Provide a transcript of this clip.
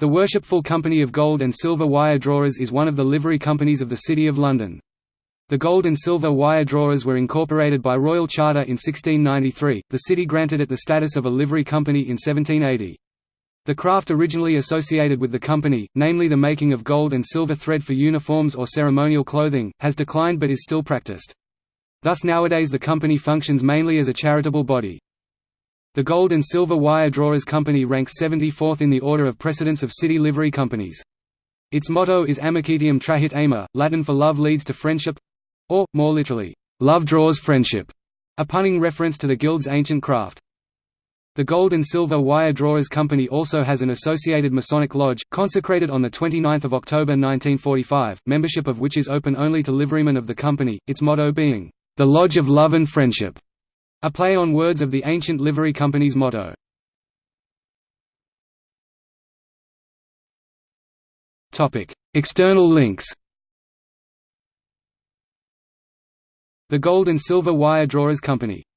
The Worshipful Company of Gold and Silver Wire Drawers is one of the livery companies of the City of London. The Gold and Silver Wire Drawers were incorporated by Royal Charter in 1693, the city granted it the status of a livery company in 1780. The craft originally associated with the company, namely the making of gold and silver thread for uniforms or ceremonial clothing, has declined but is still practiced. Thus nowadays the company functions mainly as a charitable body. The Gold and Silver Wire Drawers Company ranks 74th in the order of precedence of city livery companies. Its motto is Amicitiam trahit amor, Latin for love leads to friendship—or, more literally, love draws friendship, a punning reference to the guild's ancient craft. The Gold and Silver Wire Drawers Company also has an associated Masonic lodge, consecrated on 29 October 1945, membership of which is open only to liverymen of the company, its motto being, "...the Lodge of Love and Friendship." A play on words of the ancient livery company's motto. External links. The Gold and Silver Wire Drawers Company